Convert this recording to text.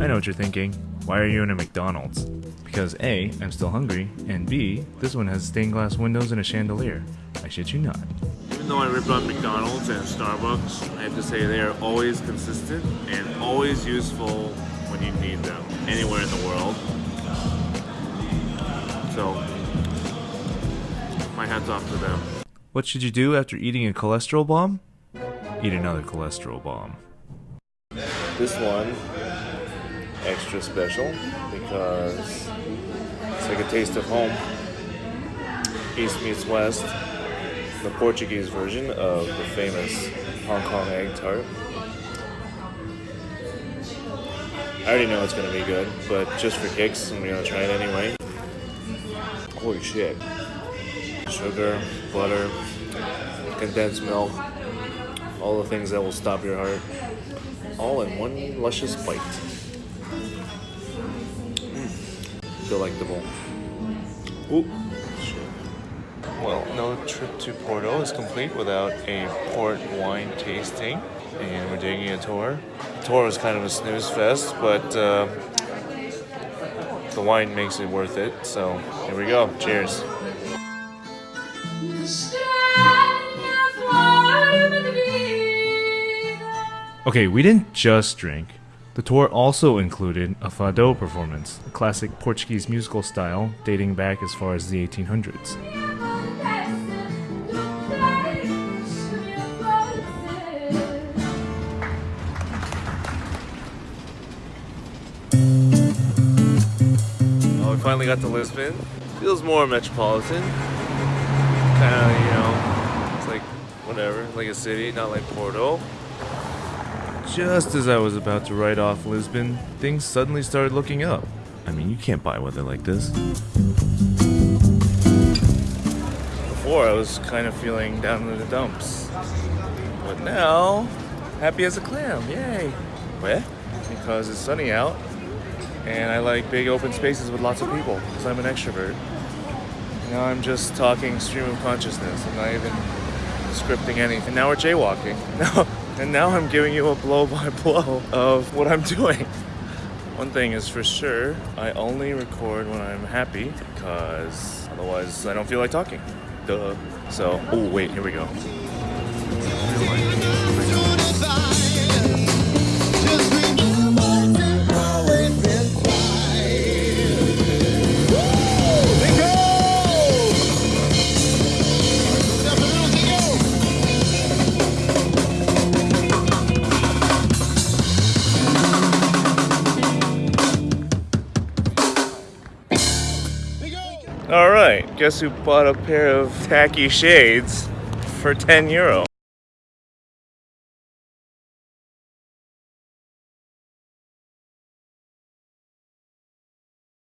I know what you're thinking. Why are you in a McDonald's? Because A, I'm still hungry, and B, this one has stained glass windows and a chandelier. I shit you not. Even though I rip on McDonald's and Starbucks, I have to say they are always consistent and always useful when you need them anywhere in the world. So, my hat's off to them. What should you do after eating a cholesterol bomb? Eat another cholesterol bomb. This one, extra special because it's like a taste of home. East meets West, the Portuguese version of the famous Hong Kong egg tart. I already know it's gonna be good, but just for kicks, I'm gonna try it anyway. Holy shit. Sugar, butter, condensed milk, all the things that will stop your heart, all in one luscious bite. Mm. Delectable. Ooh. Well, no trip to Porto is complete without a port wine tasting, and we're taking a tour. The tour was kind of a snooze fest, but uh, the wine makes it worth it. So here we go. Cheers. Okay, we didn't just drink. The tour also included a fado performance, a classic Portuguese musical style dating back as far as the 1800s. Oh, we finally got to Lisbon. Feels more metropolitan. Kind of, you know, it's like whatever, like a city, not like Porto. Just as I was about to write off Lisbon, things suddenly started looking up. I mean, you can't buy weather like this. Before, I was kind of feeling down in the dumps. But now, happy as a clam, yay. Where? Because it's sunny out, and I like big open spaces with lots of people, because I'm an extrovert. Now I'm just talking stream of consciousness. I'm not even scripting anything. Now we're jaywalking. and now I'm giving you a blow by blow of what I'm doing. One thing is for sure, I only record when I'm happy because otherwise I don't feel like talking. Duh. So, oh wait, here we go. All right, guess who bought a pair of tacky shades for 10 euro?